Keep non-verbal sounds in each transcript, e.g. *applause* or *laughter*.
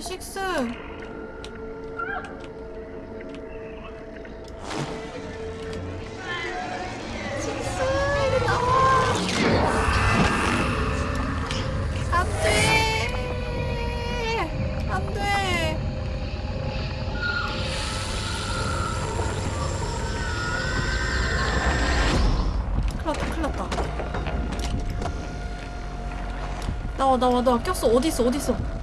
아니 식스 나와 나와 나와. 꼈어. 어딨어 어딨어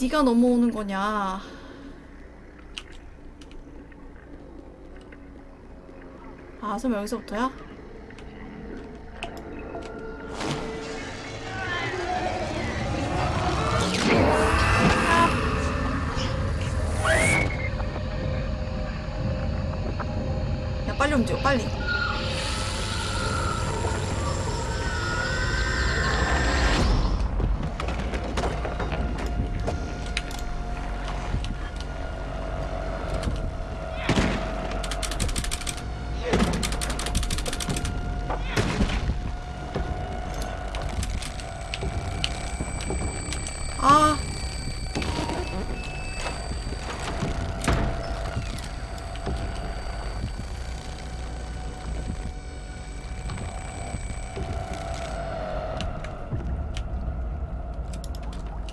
네가 넘어오는 거냐 아 설마 여기서부터야? 야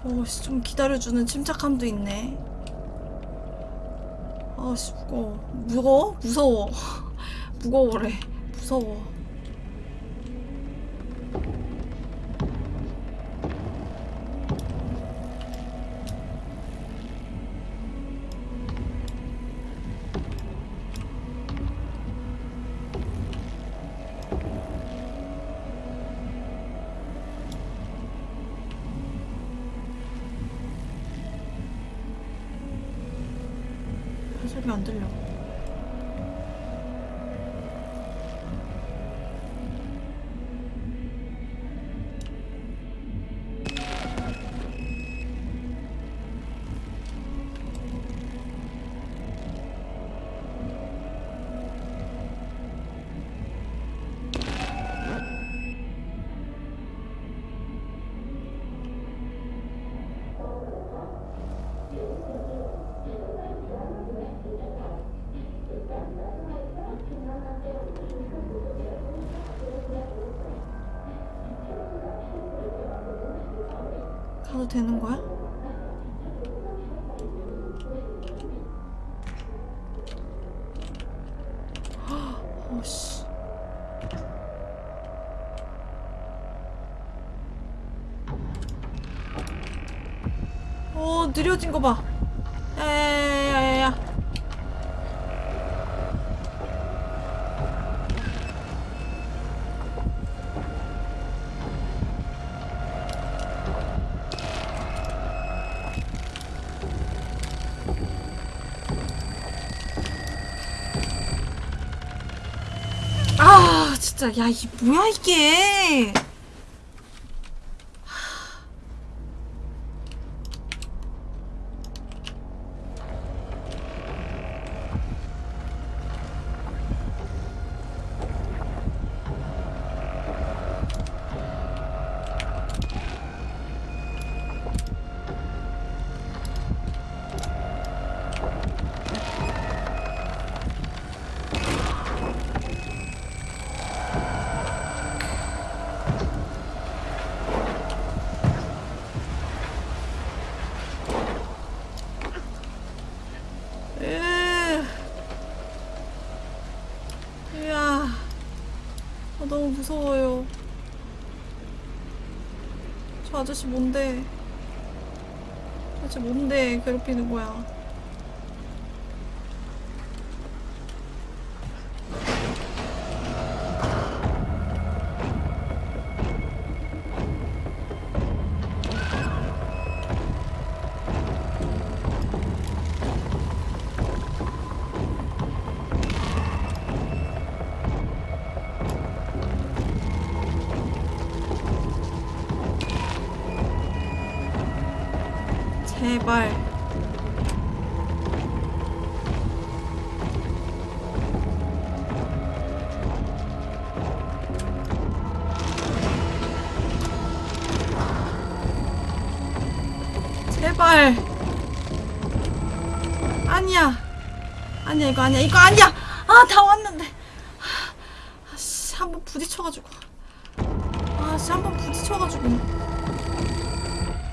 오씨 좀 기다려주는 침착함도 있네. 아씨 무거워. 무거워? 무서워. *laughs* 무거워래. 무서워 느려진 거 봐. 야야야야야. 아 진짜 야 이 뭐야 이게 으. 이야 아, 너무 무서워요 저 아저씨 뭔데? 도대체 뭔데 괴롭히는 거야 아니야, 이거 아니야. 아, 다 왔는데. 아씨, 한번 부딪혀가지고. 아씨, 한번 부딪혀가지고.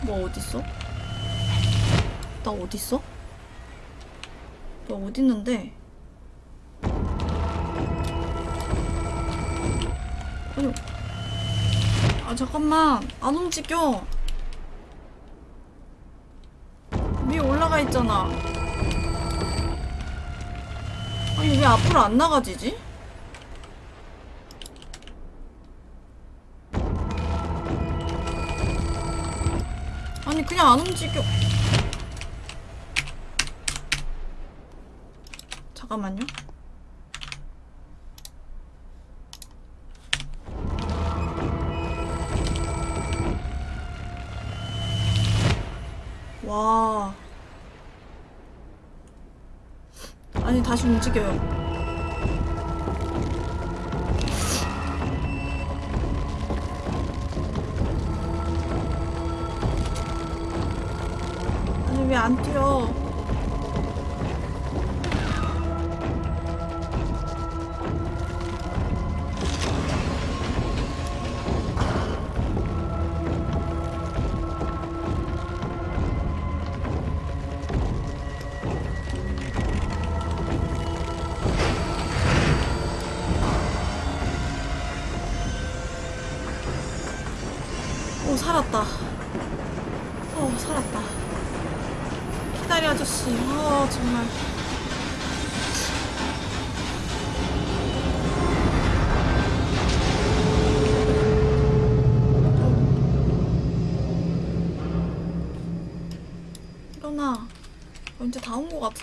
뭐 어딨어? 나 어딨어? 나 어딨는데? 아니, 아 잠깐만 안 움직여 위에 올라가 있잖아 아니 왜 앞으로 안 나가지지? 아니 그냥 안 움직여 잠깐만요 다시 움직여요. 아니 왜 안 뛰어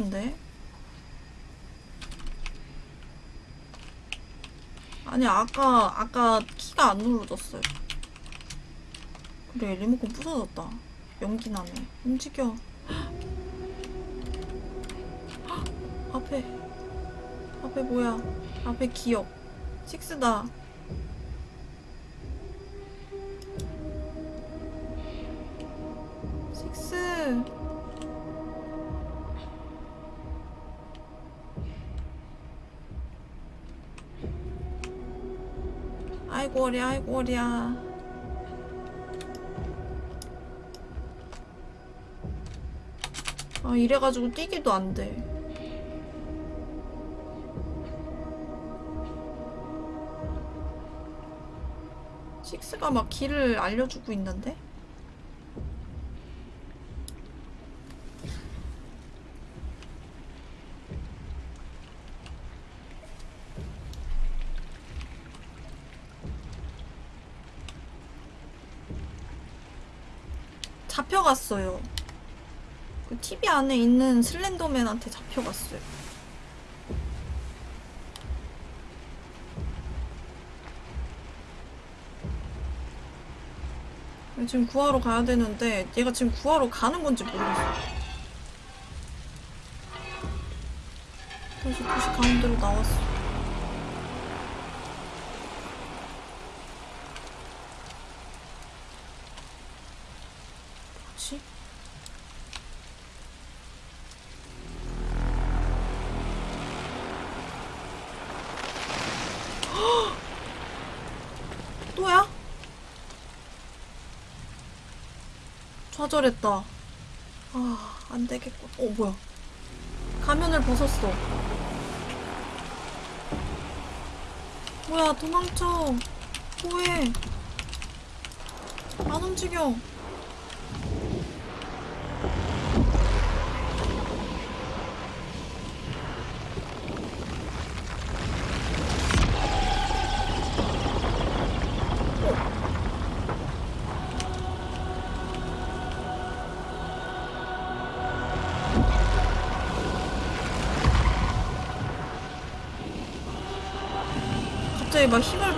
같은데? 아니 아까 아까 키가 안 눌러졌어요. 그래 리모컨 부서졌다. 연기 나네. 움직여. 헉! *gasps* 앞에. 앞에 뭐야? 앞에 기억. 식스다. 식스 아이고 어리 아이고 어리야 아 이래가지고 뛰기도 안 돼. 식스가 막 길을 알려주고 있는데? 잡혀갔어요. 그 TV 안에 있는 슬렌더맨한테 잡혀갔어요. 지금 구하러 가야 되는데 얘가 지금 구하러 가는 건지 모르겠어. 다시 도시 가운데로 나왔어. 뭐지? 또야? 좌절했다. 아, 안 되겠고. 어, 뭐야. 가면을 벗었어. 뭐야, 도망쳐. 뭐해. 안 움직여.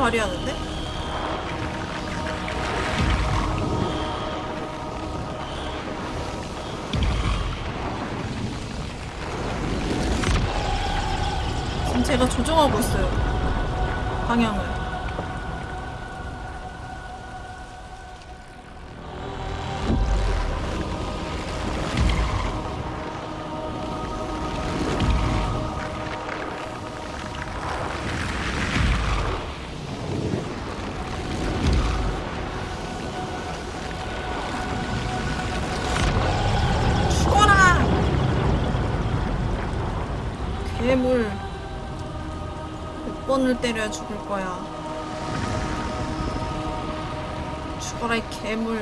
발휘하는데? 지금 제가 조정하고 있어요 방향을 몇 번을 때려야 죽을 거야. 죽어라, 이 괴물.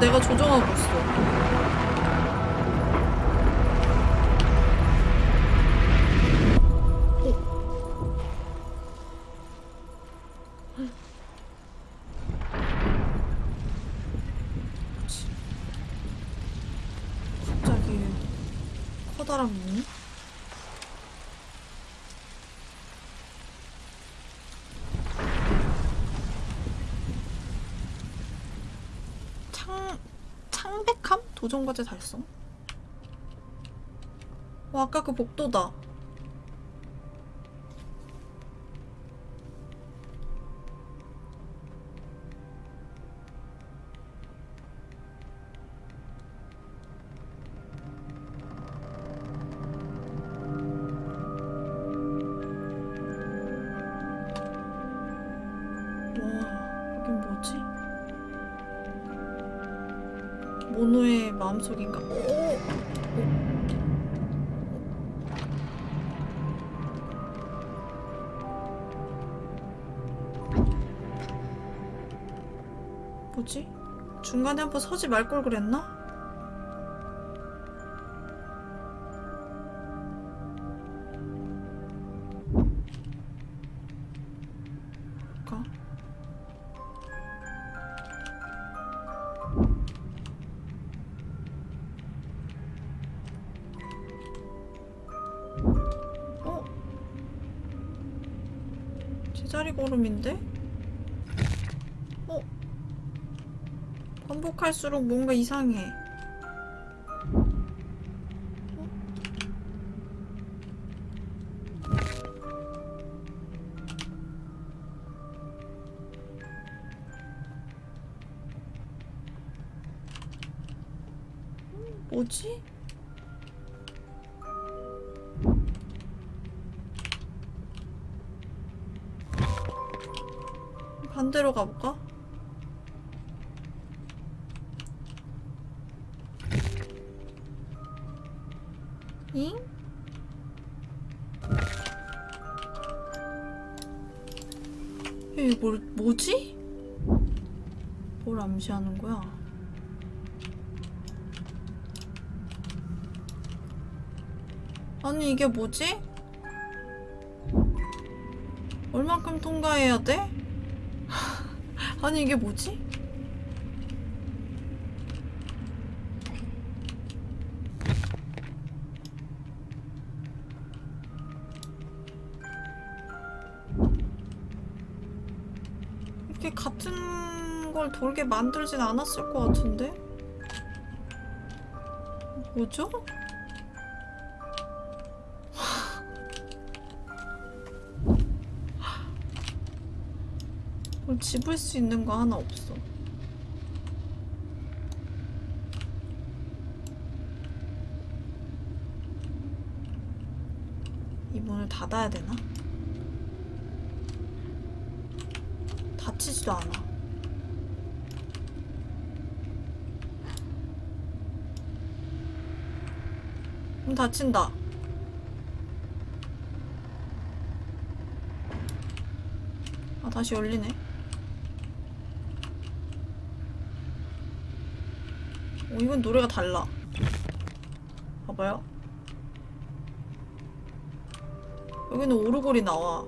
내가 조정하고 있어. 도전과제 달성? 와 아까 그 복도다 중간에 한번 서지 말 걸 그랬나? 어? 제자리 걸음인데? 어? 반복할수록 뭔가 이상해. 어? 뭐지? 반대로 가볼까? 이게 뭐지? 얼만큼 통과해야 돼? *laughs* 아니 이게 뭐지? 이렇게 같은 걸 돌게 만들진 않았을 것 같은데? 뭐죠? 집을 수 있는 거 하나 없어. 이 문을 닫아야 되나? 닫히지도 않아. 문 닫힌다. 아, 다시 열리네. 어, 이건 노래가 달라. 봐봐요. 여기는 오르골이 나와.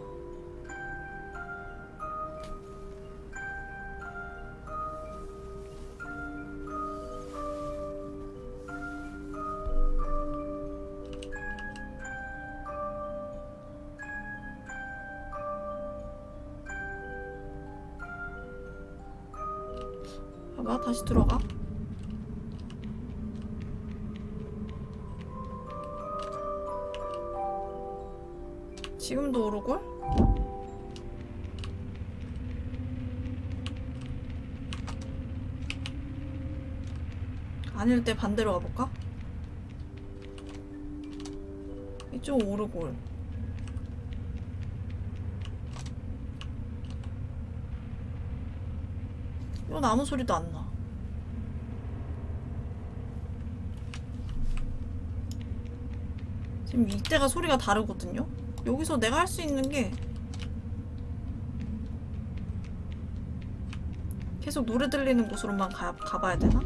봐봐, 다시 들어가. 아닐 때 반대로 가볼까? 이쪽 오르골. 이건 아무 소리도 안 나. 지금 이때가 소리가 다르거든요? 여기서 내가 할 수 있는 게 계속 노래 들리는 곳으로만 가, 가봐야 되나?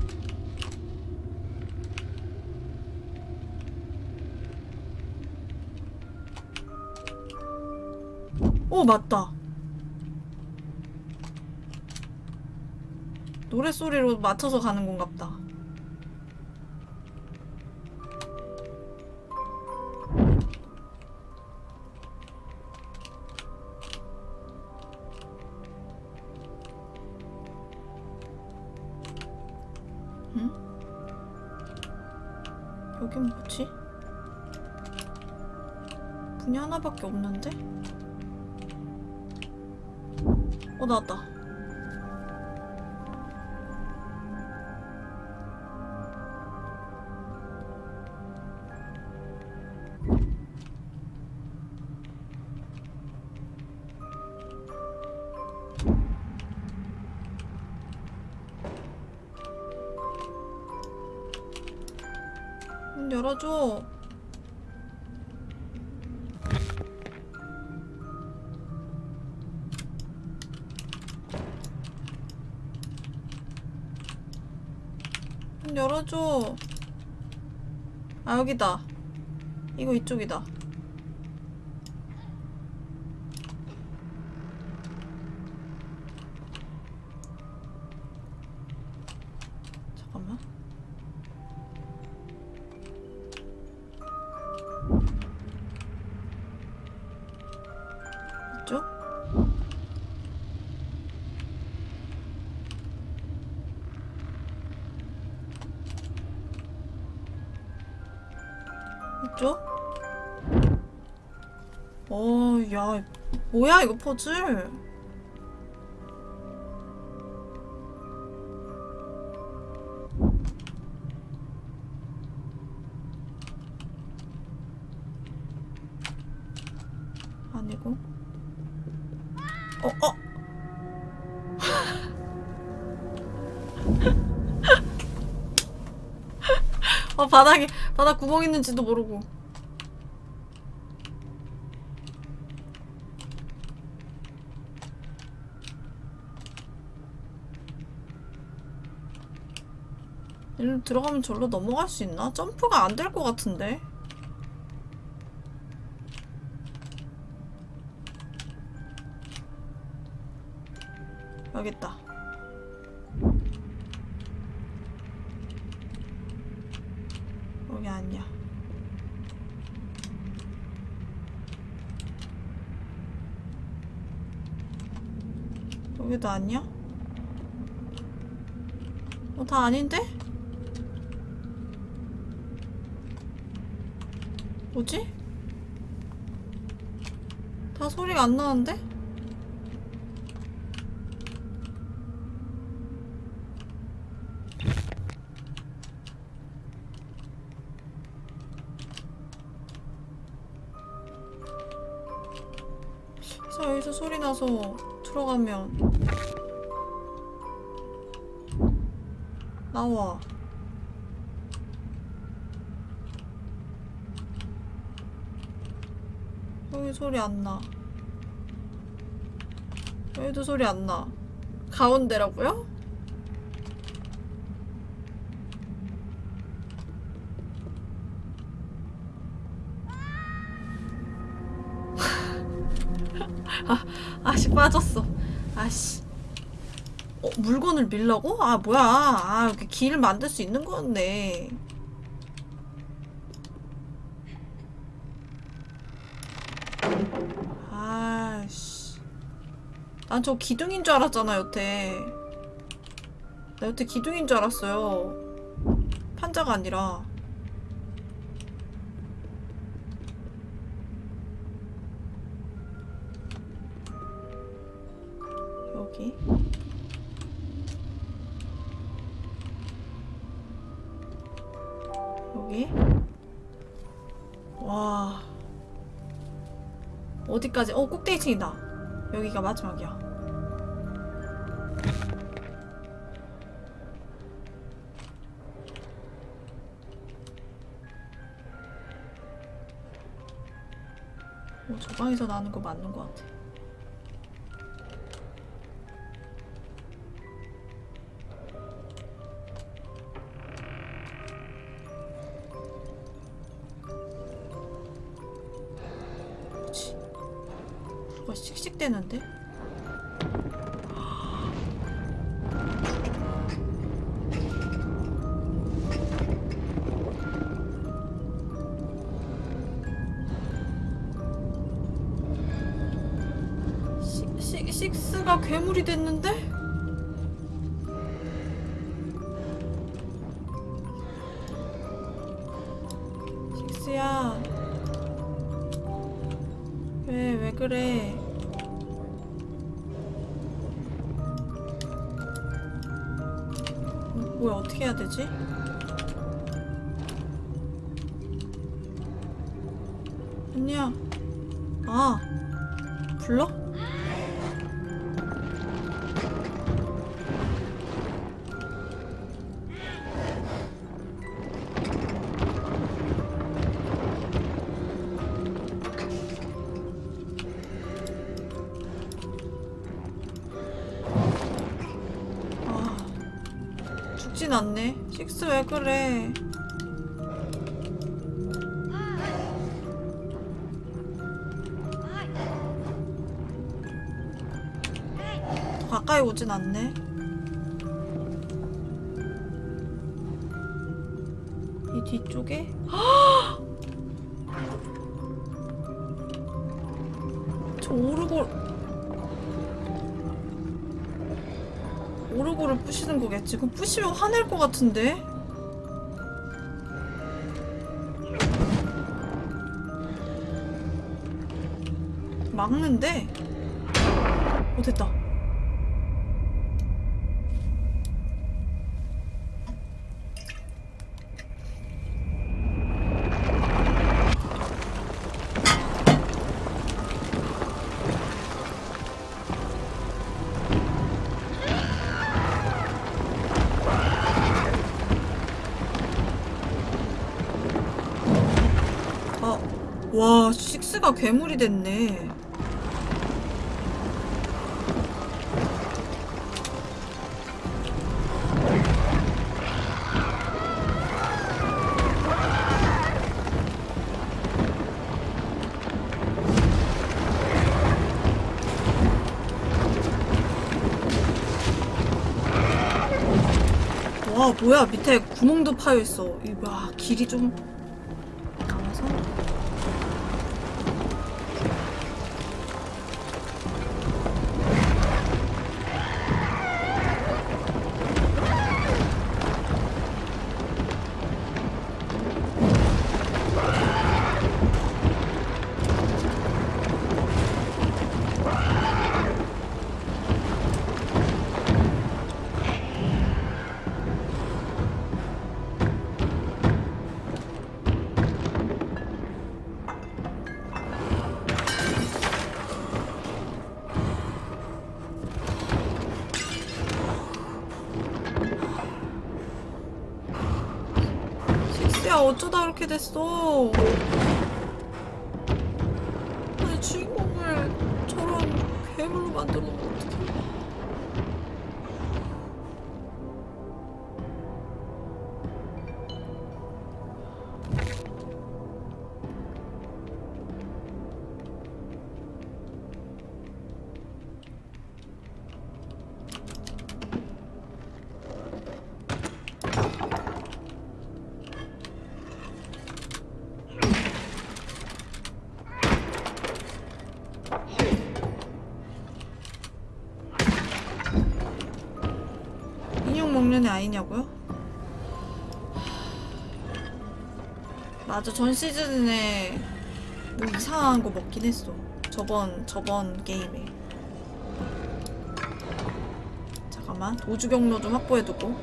오 맞다 노래소리로 맞춰서 가는 건갑다 응? 여긴 뭐지? 문이 하나밖에 없는데? 어 나왔다 여기다. 이거 이쪽이다 이거 퍼즐? 아니고. 어, 어. *laughs* 어, 바닥에, 바닥 구멍 있는지도 모르고. 일로 들어가면 절로 넘어갈 수 있나? 점프가 안 될 것 같은데. 여기 있다. 여기 아니야. 여기도 아니야? 어, 다 아닌데? 뭐지? 다 소리가 안 나는데? 자, 여기서 소리 나서 들어가면 나와. 소리 안나. 여기도 소리 안나. 가운데라고요? *laughs* 아, 아씨 빠졌어. 아씨. 어, 물건을 밀라고? 아 뭐야. 아 이렇게 길 만들 수 있는 건데 난 저 기둥인 줄 알았잖아, 여태. 나 여태 기둥인 줄 알았어요. 판자가 아니라. 여기. 여기. 와. 어디까지? 어, 꼭대기층이다. 여기가 마지막이야. 어, 저 방에서 나는 거 맞는 거 같아. 씩씩대는데? 죽진 않네. 식스 왜 그래? 더 가까이 오진 않네. 이 뒤쪽에? 부시는 거겠지. 그럼 부시면 화낼 것 같은데? 막는데? 어, 됐다. 와, 식스가 괴물이 됐네. 와, 뭐야, 밑에 구멍도 파여 있어. 이 와, 길이 좀 그렇게 됐어? 맞아. 전 시즌에 뭐 이상한 거 먹긴 했어. 저번 저번 게임에. 잠깐만. 도주 경로 좀 확보해두고.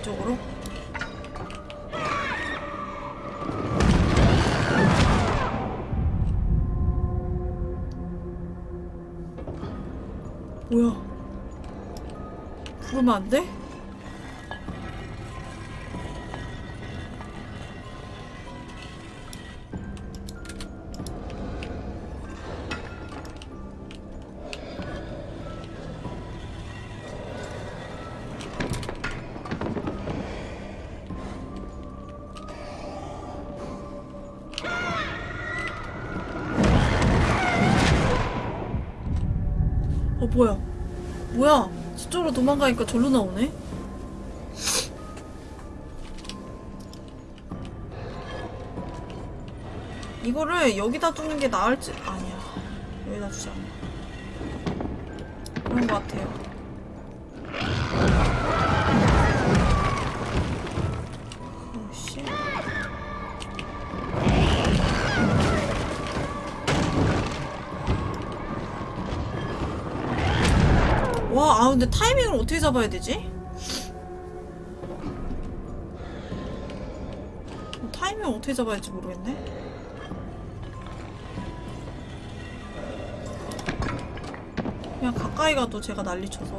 이쪽으로. 뭐야? 부르면 안 돼? 뭐야? 뭐야? 저쪽으로 도망가니까 절로 나오네? 이거를 여기다 두는 게 나을지 아니야. 여기다 두자 그런 것 같아요 근데 타이밍을 어떻게 잡아야 되지? 어, 타이밍을 어떻게 잡아야 할지 모르겠네. 그냥 가까이 가도 제가 난리 쳐서.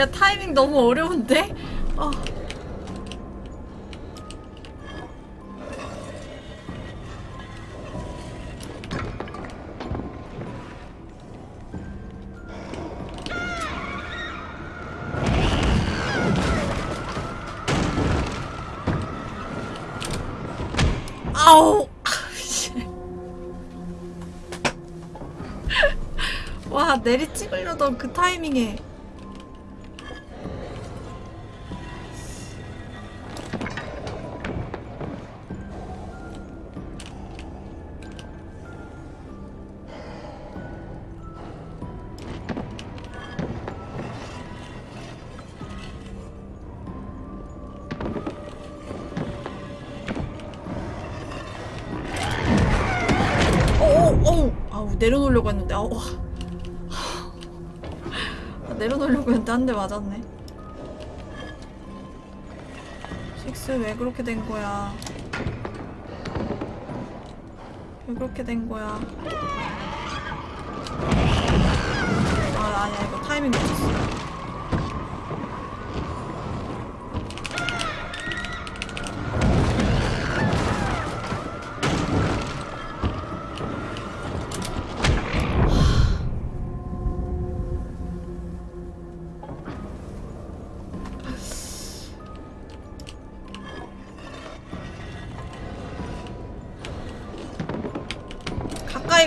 야, 야 타이밍 너무 어려운데? 아. 아우. 씨. *laughs* 와 내리 찍으려던 그 타이밍에 내려놓으려고 했는데 아우 아, 내려놓으려고 했는데 한 대 맞았네. 식스 왜 그렇게 된 거야? 왜 그렇게 된 거야? 아 아니야 이거 타이밍 놓쳤어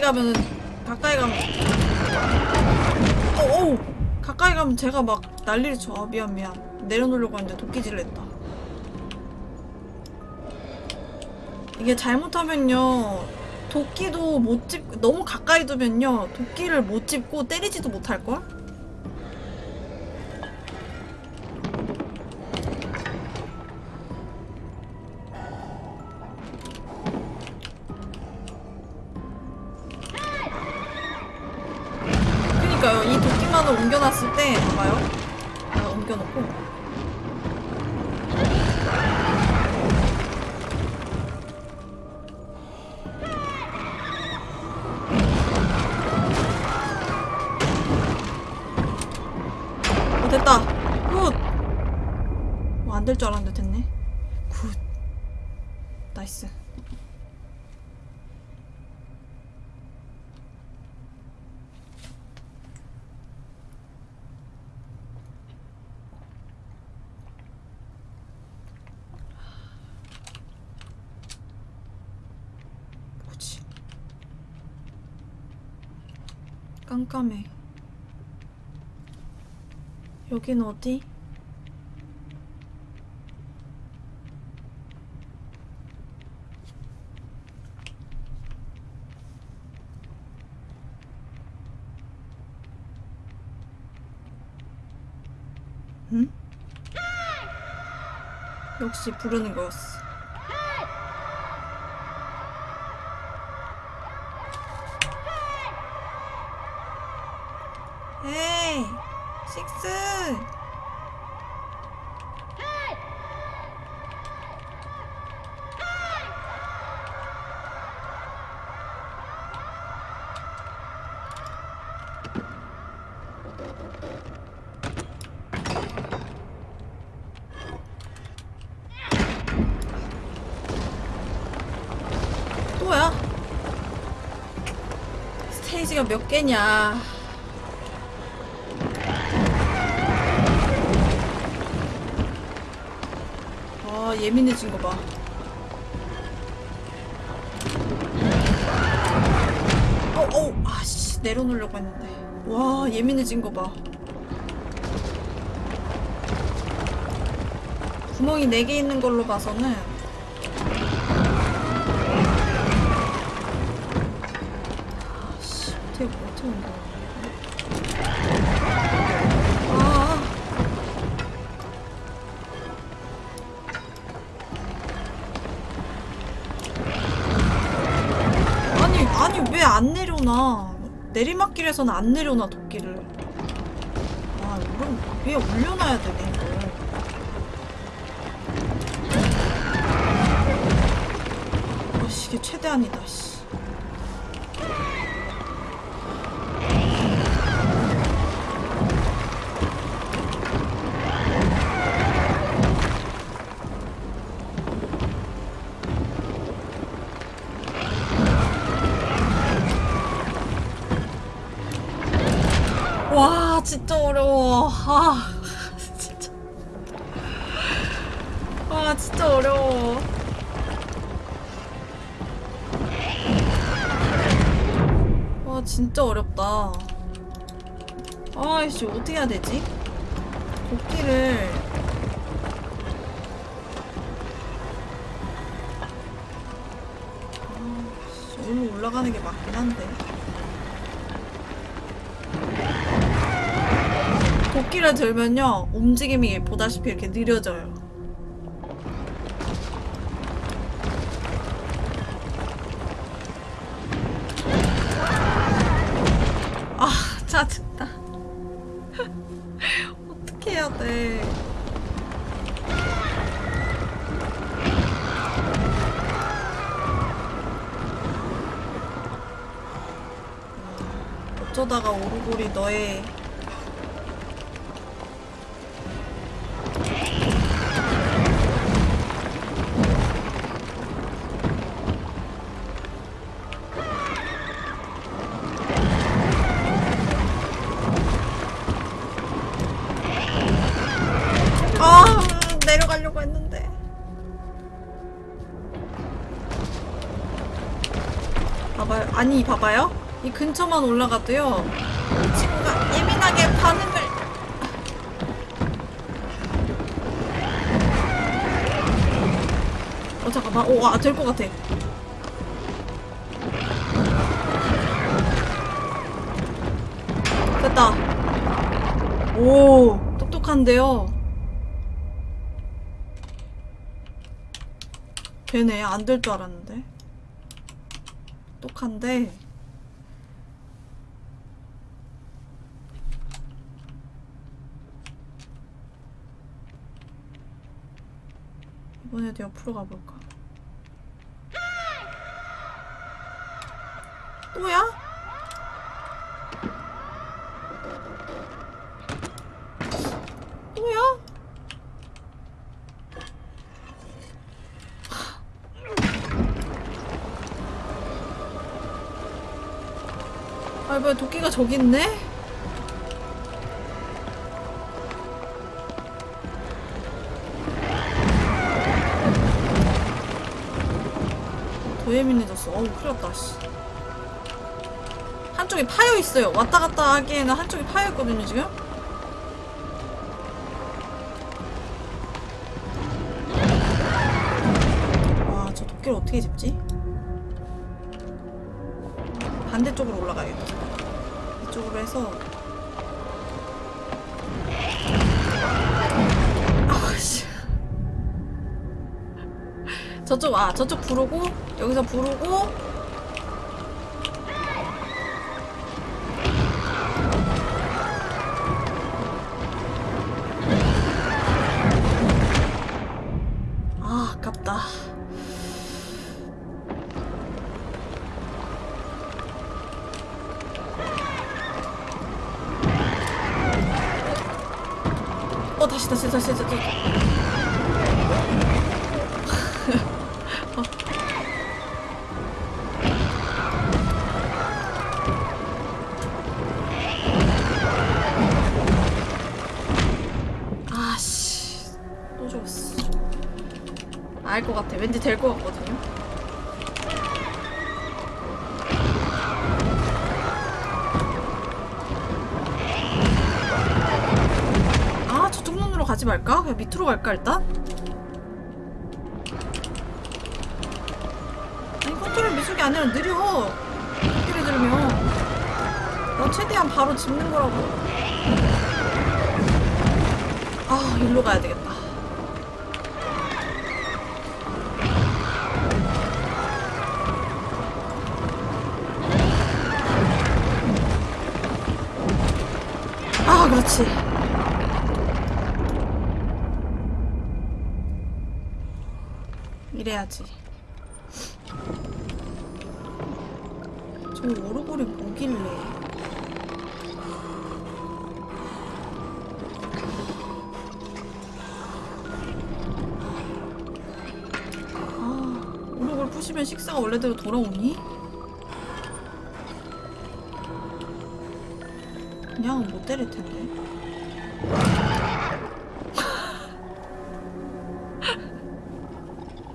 가면은 가까이 가면 어어 가까이 가면 제가 막 난리를 쳐. 아, 미안 미안. 내려놓으려고 했는데 도끼질을 했다. 이게 잘못하면요 도끼도 못 집, 너무 가까이 두면요 도끼를 못 집고 때리지도 못할걸? 안 될 줄 알았는데 됐네. 굿. 나이스. 뭐지 깜깜해. 여긴 어디? 역시 부르는 거였어. 에이, 식스. 또야? 스테이지가 몇 개냐? 아 예민해진 거 봐. 어, 어, 아씨 내려놓으려고 했는데. 와 예민해진 거 봐. 구멍이 4개 있는 걸로 봐서는 아. 아니 아니 왜 안 내려놔 내리막길에서는 안 내려놔 도끼를. 아 이건 위에 올려놔야 되네 이걸. 아 씨 이게 최대한이다 씨 들면요 움직임이 보다시피 이렇게 느려져요. 아 짜증나. 어떻게 해야 돼 어쩌다가 오르골이 너의 근처만 올라가도요 이 친구가 예민하게 반응을 어 잠깐만. 오아될 것 같아. 됐다. 오 똑똑한데요? 되네. 안 될 줄 알았는데. 똑똑한데 이번에도 옆으로 가볼까 또야? 또야? 아, 뭐야, 도끼가 저기 있네? 예민해졌어. 어우, 큰일 났다, 씨. 한쪽 한쪽이 파여 있어요. 왔다 갔다 하기에는 한쪽이 파여 있거든요 지금. 와, 저 도끼를 어떻게 집지? 반대쪽으로 올라가야겠다. 이쪽으로 해서 아씨 저쪽 아 저쪽 부르고 여기서 부르고. 아 아깝다. 어 다시 다시 다시 될 것 같거든요 아 저쪽 눈으로 가지 말까? 그냥 밑으로 갈까 일단? 아니 컨트롤 미숙이 아니라 느려 소리를 들으면 난 최대한 바로 짚는 거라고 오르골이 뭐길래 아 오르골 부시면 식사가 원래대로 돌아오니? 그냥은 못 때릴 텐데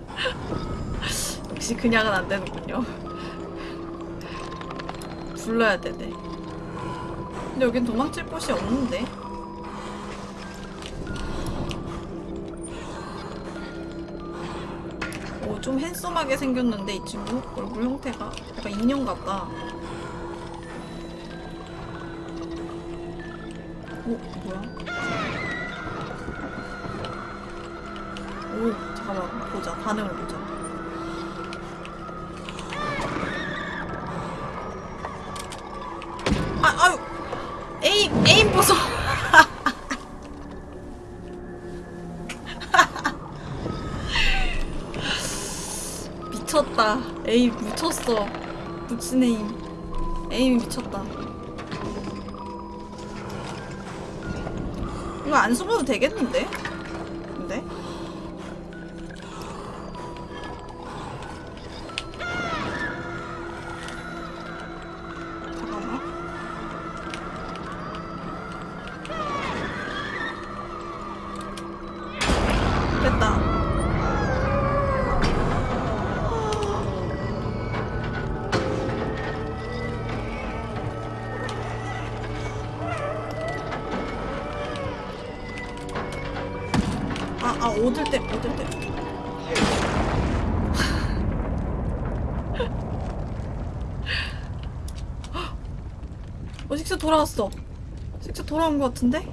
*laughs* 역시 그냥은 안 되는군요. 불러야 되네. 근데 여긴 도망칠 곳이 없는데. 오, 좀 핸섬하게 생겼는데 이 친구 얼굴 형태가 약간 인형 같다. 오, 뭐야? 오, 잠깐만 보자. 반응을 보자. 미쳤어. 에임. 에임이 미쳤다. 이거 안 숨어도 되겠는데? 어, 식스 돌아왔어. 식스 돌아온 것 같은데?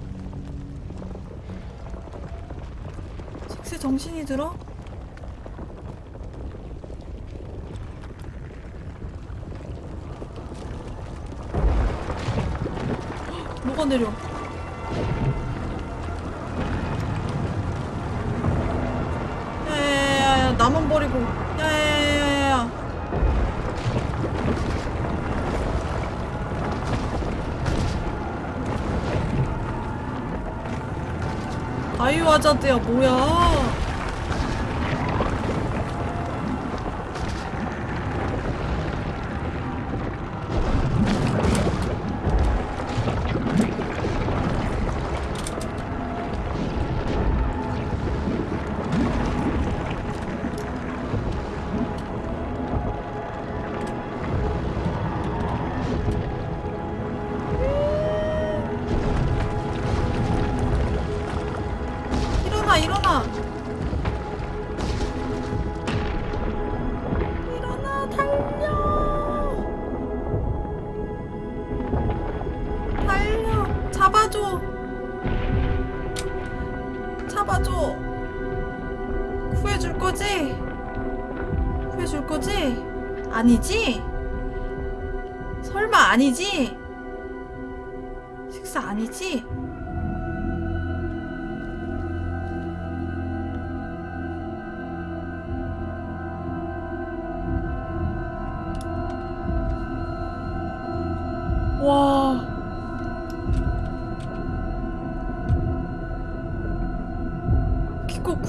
식스 정신이 들어? *gasps* 뭐가 내려? 아자드야 뭐야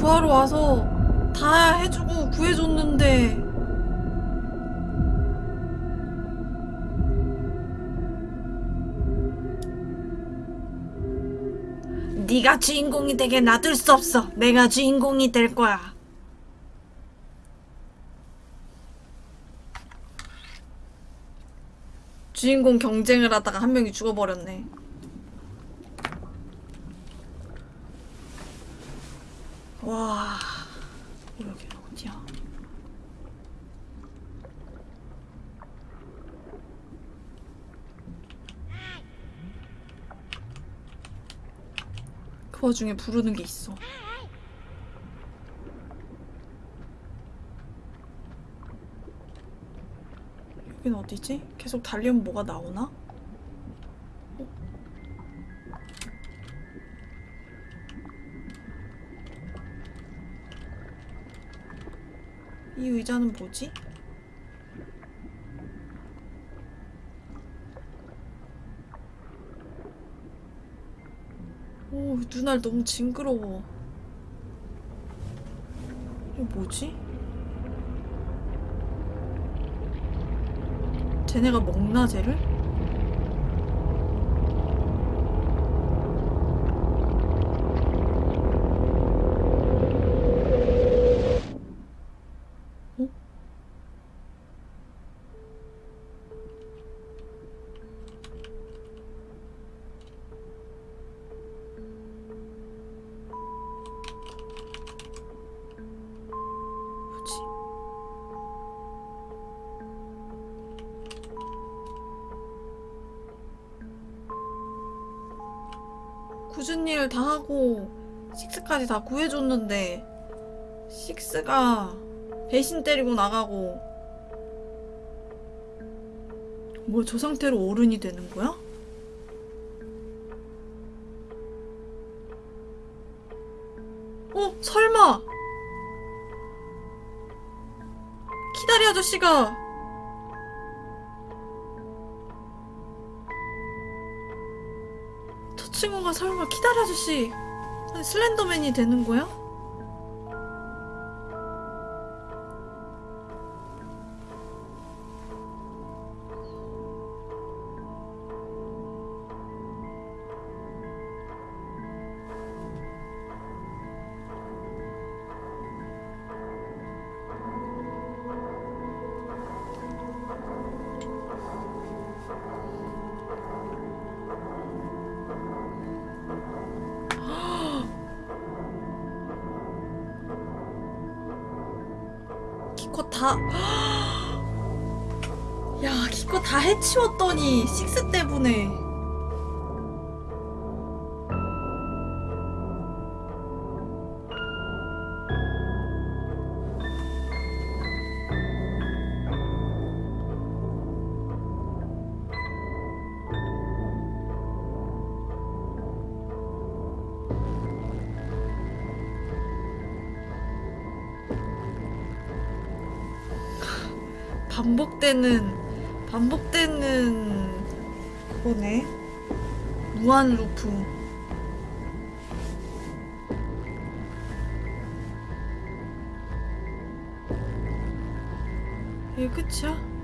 구하러 와서 다 해주고 구해줬는데 네가 주인공이 되게 놔둘 수 없어. 내가 주인공이 될 거야. 주인공 경쟁을 하다가 한 명이 죽어버렸네. 와, 여기 어디야? 그 와중에 부르는 게 있어. 여긴 어디지? 계속 달리면 뭐가 나오나? 이 의자는 뭐지? 오, 눈알 너무 징그러워. 이거 뭐지? 쟤네가 먹나 쟤를? 굳은 일 다 하고 식스까지 다 구해줬는데 식스가 배신 때리고 나가고 뭐 저 상태로 어른이 되는 거야? 어? 설마 키다리 아저씨가 설마 키다리 아저씨 슬렌더맨이 되는 거야? 해치웠더니, 식스 때문에. 반복되는, 루프. 이게 끝이야?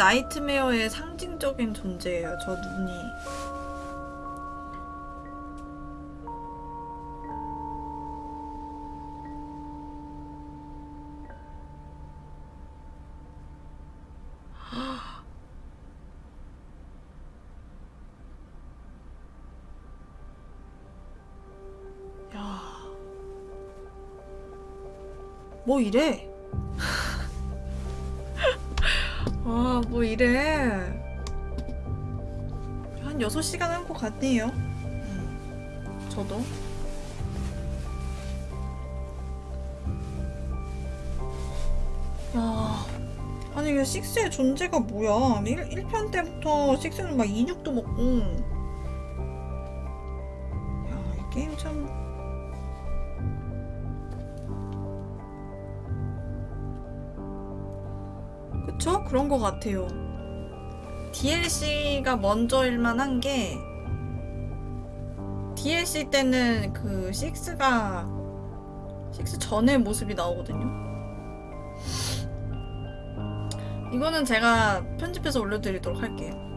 나이트메어의 상징적인 존재예요. 저 눈이. *gasps* 뭐 이래? 뭐 이래? 한 6시간 한 것 같네요. 음, 저도. 야, 아니 이게 식스의 존재가 뭐야? 1, 1편 때부터 식스는 막 인육도 먹고. 그런 것 같아요. DLC가 먼저일 만한 게 DLC 때는 그 6가 6 전의 모습이 나오거든요. 이거는 제가 편집해서 올려드리도록 할게요.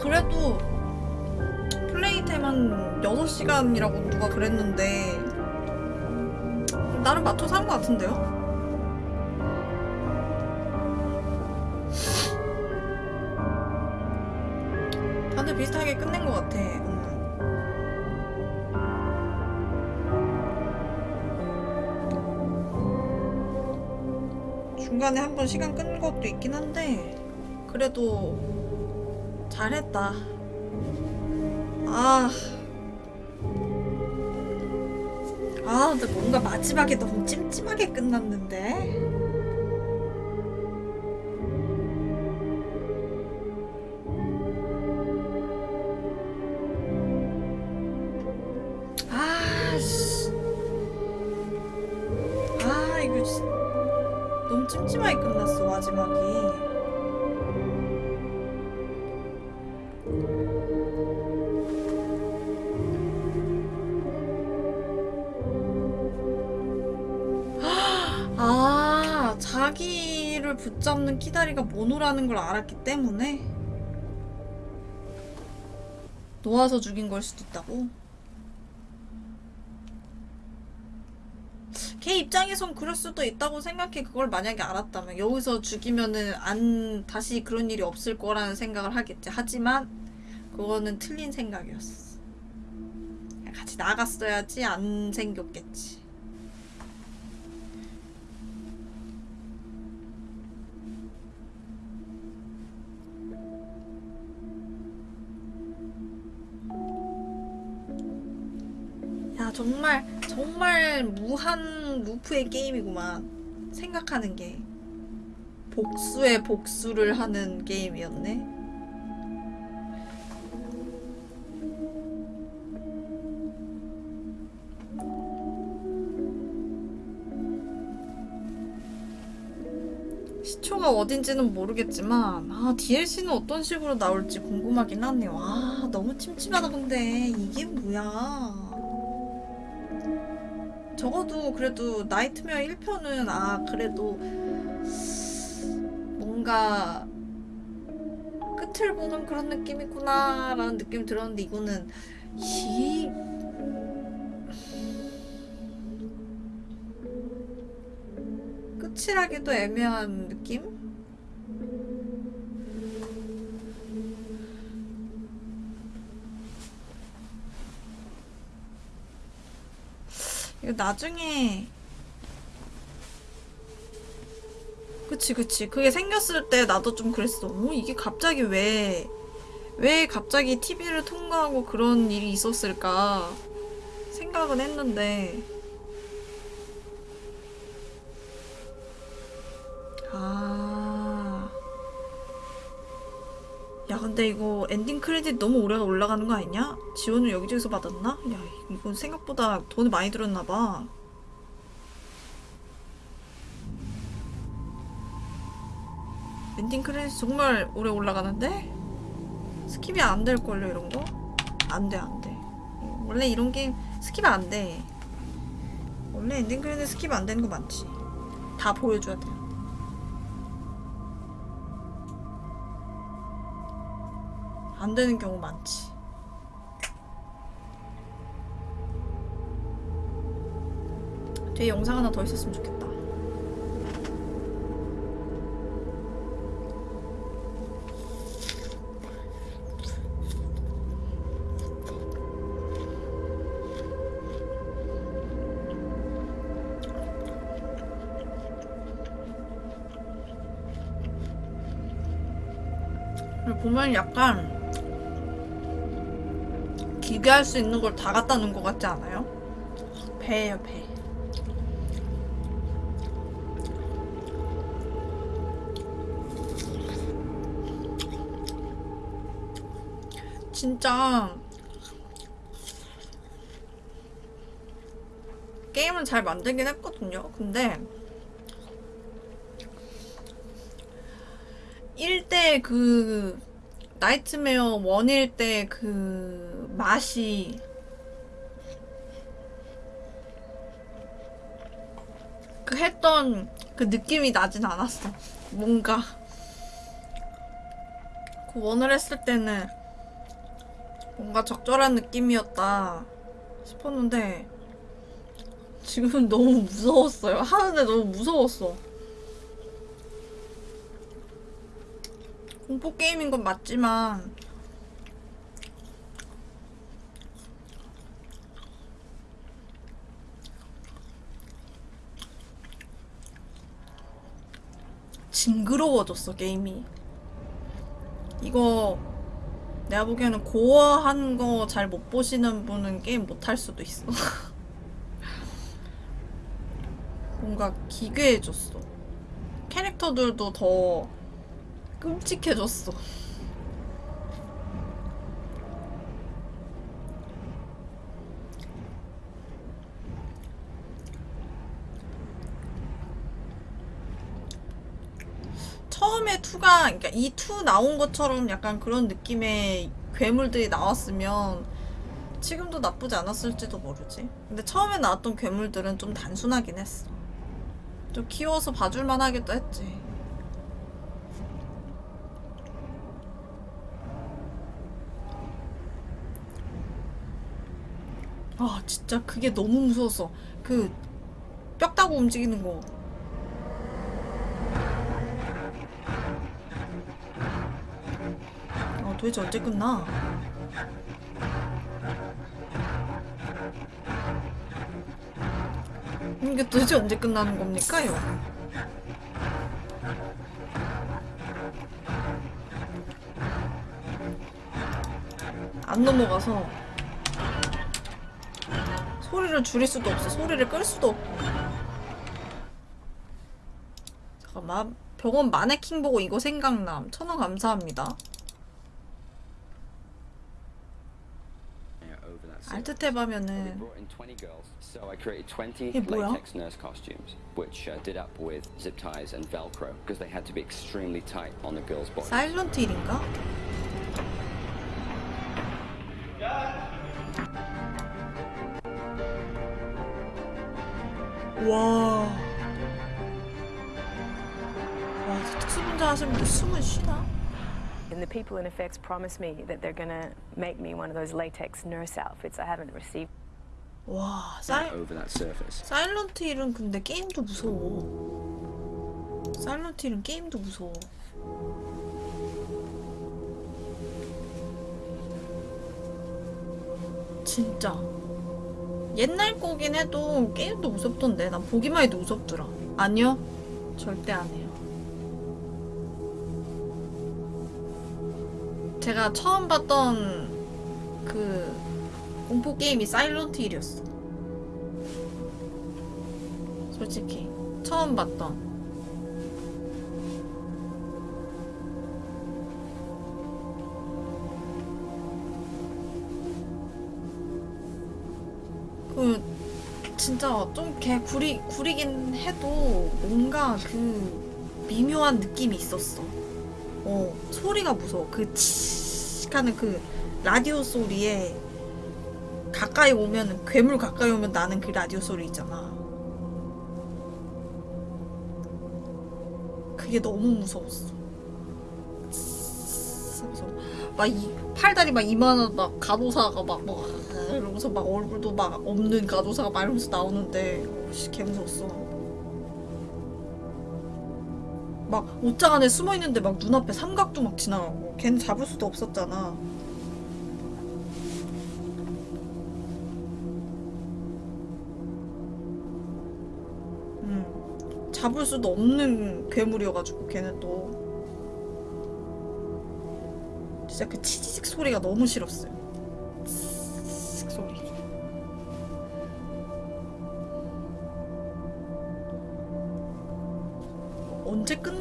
그래도 플레이 타임 한 6시간이라고 누가 그랬는데 나름 맞춰서 한 것 같은데요? 다들 비슷하게 끝낸 것 같아. 음. 중간에 한 번 시간 끈 것도 있긴 한데 그래도 잘했다. 아. 아, 근데 뭔가 마지막에 너무 찜찜하게 끝났는데? 모노라는 걸 알았기 때문에 놓아서 죽인 걸 수도 있다고? 걔 입장에선 그럴 수도 있다고 생각해. 그걸 만약에 알았다면 여기서 죽이면은 안 다시 그런 일이 없을 거라는 생각을 하겠지. 하지만 그거는 틀린 생각이었어. 같이 나갔어야지 안 생겼겠지. 정말 무한 루프의 게임이구만 생각하는 게 복수에 복수를 하는 게임이었네. 시초가 어딘지는 모르겠지만 아 DLC는 어떤 식으로 나올지 궁금하긴 하네요 아 너무 침침하다 근데. 이게 뭐야 적어도 그래도 나이트메어 1편은 아 그래도 뭔가 끝을 보는 그런 느낌이구나 라는 느낌이 들었는데 이거는 이 끝이라기도 애매한 느낌? 이거 나중에 그치 그치. 그게 생겼을 때 나도 좀 그랬어. 어 이게 갑자기 왜왜 갑자기 TV를 통과하고 그런 일이 있었을까 생각은 했는데. 아. 야, 근데 이거 엔딩 크레딧 너무 오래 올라가는 거 아니냐? 지원을 여기저기서 받았나? 야, 이건 생각보다 돈이 많이 들었나 봐. 엔딩 크레딧 정말 오래 올라가는데? skip이 안 될걸요, 이런 거? 안 돼, 안 돼. 원래 이런 게임 skip 안 돼. 원래 엔딩 크레딧 skip 안 되는 거 많지. 다 보여줘야 돼. 안 되는 경우 많지. 뒤에 영상 하나 더 있었으면 좋겠다. 보면 약간 기괴할 수 있는 걸 다 갖다 놓은 것 같지 않아요? 배예요 배. 진짜 게임은 잘 만들긴 했거든요. 근데 1대 그 나이트메어 one일 때 그 맛이 그 했던 그 느낌이 나진 않았어. 뭔가 그 one을 했을 때는 뭔가 적절한 느낌이었다 싶었는데 지금 너무 무서웠어요. 하는데 너무 무서웠어. 공포 게임인 건 맞지만 징그러워졌어 게임이. 이거 내가 보기에는 고어한 거 잘 못 보시는 분은 게임 못 할 수도 있어. *laughs* 뭔가 기괴해졌어. 캐릭터들도 더 끔찍해졌어. 처음에 2가, 그러니까 이2 나온 것처럼 약간 그런 느낌의 괴물들이 나왔으면 지금도 나쁘지 않았을지도 모르지. 근데 처음에 나왔던 괴물들은 좀 단순하긴 했어. 좀 귀여워서 봐줄만 하기도 했지. 아, 진짜 그게 너무 무서웠어. 그, 뼈 따고 움직이는 거. 도대체 언제 끝나? 이게 도대체 언제 끝나는 겁니까요? 안 넘어가서 소리를 줄일 수도 없어. 소리를 끌 수도 없고. 잠깐만. 병원 마네킹 보고 이거 생각남. 천원 감사합니다. 알트 탭 We 하면은 brought in 20 girls, so I created 20 이게 뭐야? uh. 사일런트 힐인가? 와. 와, 특수분자 분들 숨은 쉬나? And the people in effects promised me that they're gonna make me one of those latex nurse outfits. I haven't received 와, 사일, over that surface. 사일런트 힐은 근데 게임도 무서워. 사일런트 힐은 게임도 무서워. 진짜. 옛날 거긴 해도 게임도 무섭던데. 난 보기만 해도 무섭더라. 아니요. 절대 안 해요. 제가 처음 봤던 그 공포 게임이 사일런트 힐이었어. 솔직히 처음 봤던 그 진짜 좀 개 구리 구리긴 해도 뭔가 그 미묘한 느낌이 있었어. 어 소리가 무서워. 그 치익 하는 그 라디오 소리에 가까이 오면 괴물 가까이 오면 나는 그 라디오 소리 있잖아. 그게 너무 무서웠어. 그래서 막이 팔다리 막 이만한 막 간호사가 막, 막 이러면서 막 얼굴도 막 없는 간호사가 막 이러면서 나오는데 씨, 개 무서웠어. 막 옷장 안에 숨어 있는데 막 눈앞에 삼각도 막 지나가고 걔는 잡을 수도 없었잖아. 음, 잡을 수도 없는 괴물이어가지고 걔는 또 진짜 그 치지직 소리가 너무 싫었어요.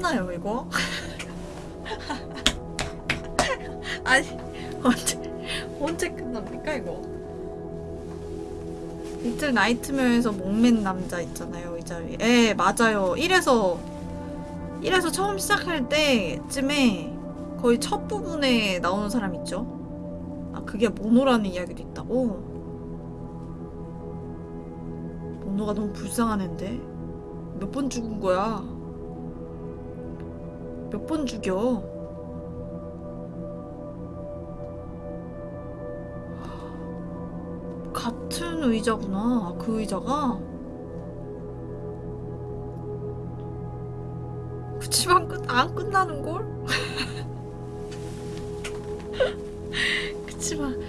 끝나요 이거? *laughs* 아니 언제 언제 끝납니까 이거? 리틀 나이트메어에서 목맨 남자 있잖아요 이 자리. 예 맞아요. 1에서 1에서 처음 시작할 때쯤에 거의 첫 부분에 나오는 사람 있죠? 아 그게 모노라는 이야기도 있다고? 모노가 너무 불쌍한 앤데 몇 번 죽은 거야? 몇 번 죽여? 같은 의자구나 그 의자가 그치만 끝, 안 끝나는 걸? *laughs* 그치만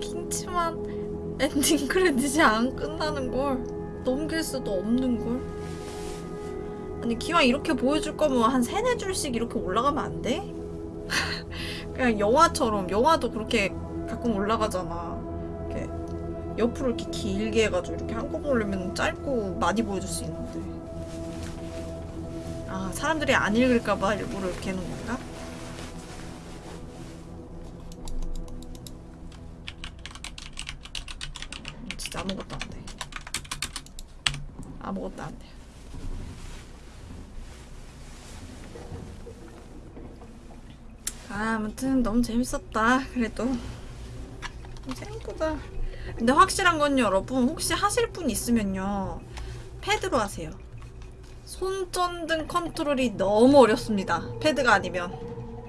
긴치만 엔딩 *laughs* 크레딧이 안 끝나는 걸 넘길 수도 없는 걸 아니 기왕 이렇게 보여줄 거면 한 세네 줄씩 이렇게 올라가면 안 돼? *laughs* 그냥 영화처럼 영화도 그렇게 가끔 올라가잖아 이렇게 옆으로 이렇게 길게 해가지고 이렇게 한꺼번에 올리면 짧고 많이 보여줄 수 있는데 아 사람들이 안 읽을까봐 일부러 이렇게 해놓은 건가? 음, 진짜 아무것도 안 돼. 아무것도 안 돼. 아, 아무튼 너무 재밌었다. 그래도 생각보다. 근데 확실한 건 여러분 혹시 하실 분 있으면요 패드로 하세요. 손전등 컨트롤이 너무 어렵습니다. 패드가 아니면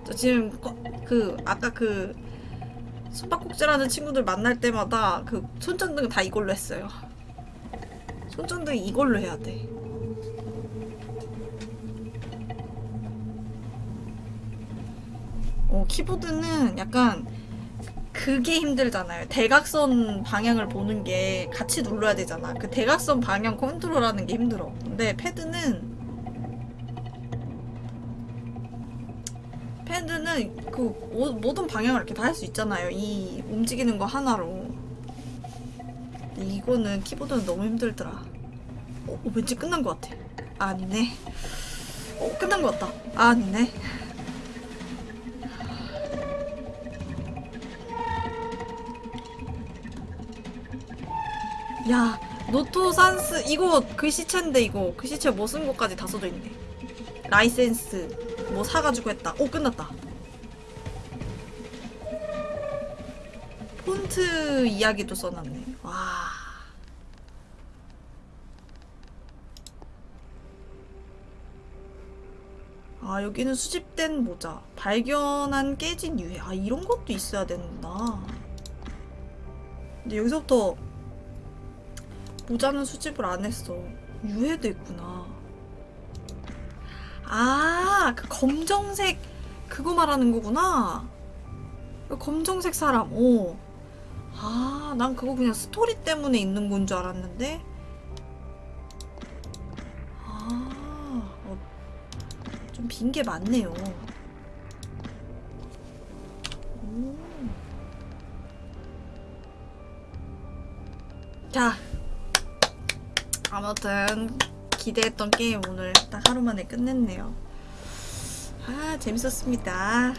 저 지금 꺼- 그 아까 그 숨바꼭질하는 친구들 만날 때마다 그 손전등 다 이걸로 했어요. 손전등 이걸로 해야 돼. 어, 키보드는 약간 그게 힘들잖아요. 대각선 방향을 보는 게 같이 눌러야 되잖아. 그 대각선 방향 컨트롤하는 게 힘들어. 근데 패드는 패드는 그 모- 모든 방향을 이렇게 다 할 수 있잖아요. 이 움직이는 거 하나로. 이거는 키보드는 너무 힘들더라. 어, 어, 왠지 끝난 것 같아. 아, 아니네. 어, 끝난 것 같다. 아, 아니네. 야, 노토산스 이거 글씨체인데 이거 글씨체 뭐 쓴 것까지 다 써져 있네. 라이센스 뭐 사가지고 했다. 오 끝났다. 폰트 이야기도 써놨네. 와. 아 여기는 수집된 모자 발견한 깨진 유해 아 이런 것도 있어야 되는구나 근데 여기서부터 모자는 수집을 안 했어. 유해도 있구나. 아 그 검정색 그거 말하는 거구나. 그 검정색 사람 오 아 난 그거 그냥 스토리 때문에 있는 건 줄 알았는데. 아 어, 좀 빈 게 많네요. 오. 자, 아무튼 기대했던 게임 오늘 딱 하루 만에 끝냈네요. 아, 재밌었습니다.